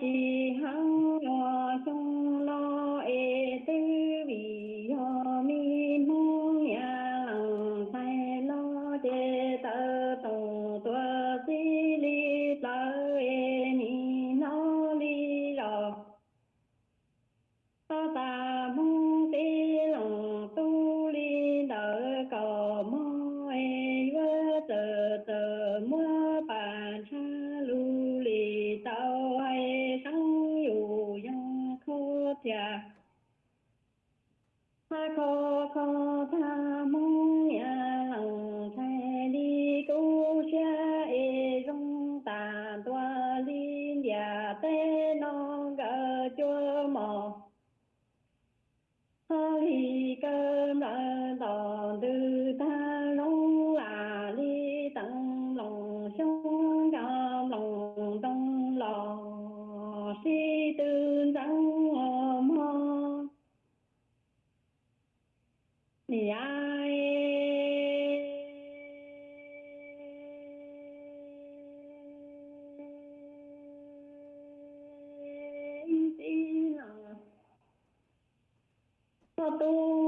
chi hăng 我都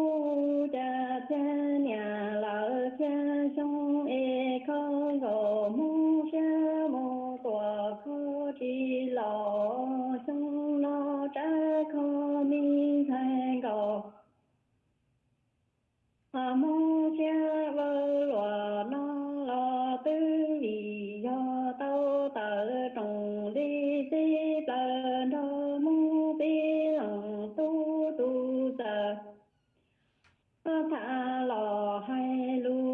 他老还路。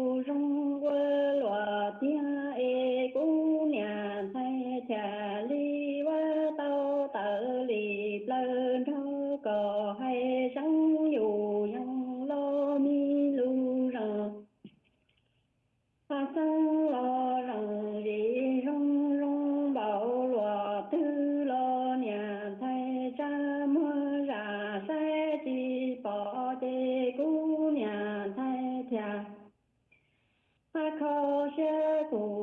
愁写不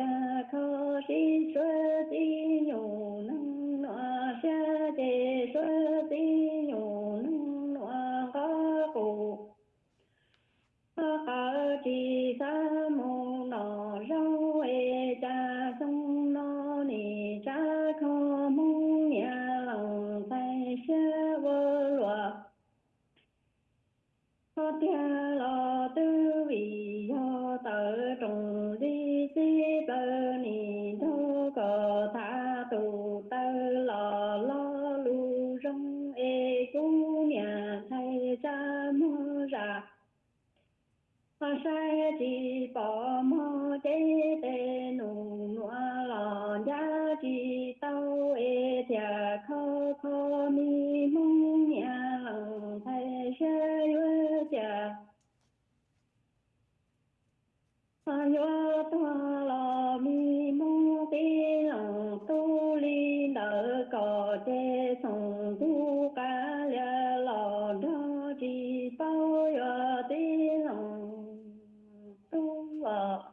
प्रकाशे स्वदे lò đê sông bu cá lê lò đô đi bao giờ đi lòng tu lò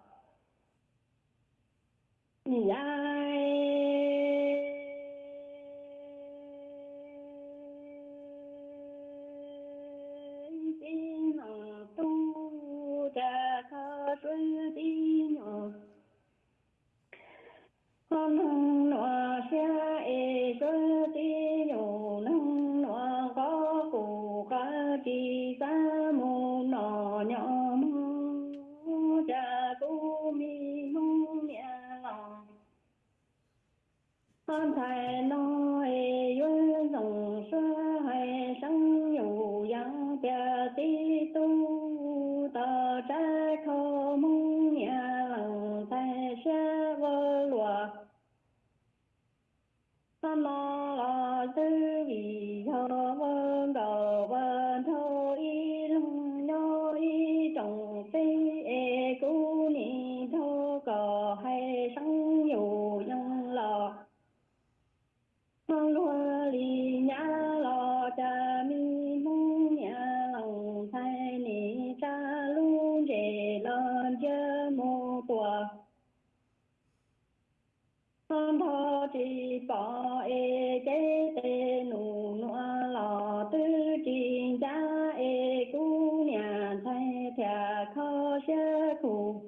con thơ bỏ e chế tê nụ nọ lò tư trình cha e cú nhà thay thà khó sơ khủ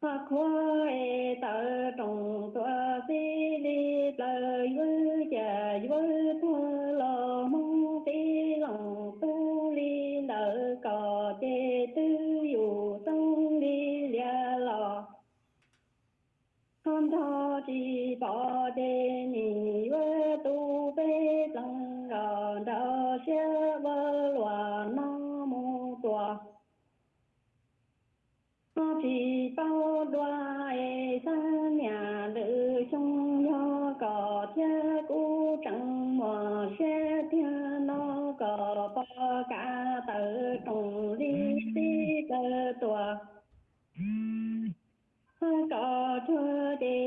Phật hoa e tờ trọng tòa si li tờ vui trà vui thua chỉ bao đoa e sa nhà lữ trong nho có cha cú trăng mò xe thiên nó có ba cả tử trùng ti cơ tua có thưa đề ni